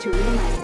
to realize.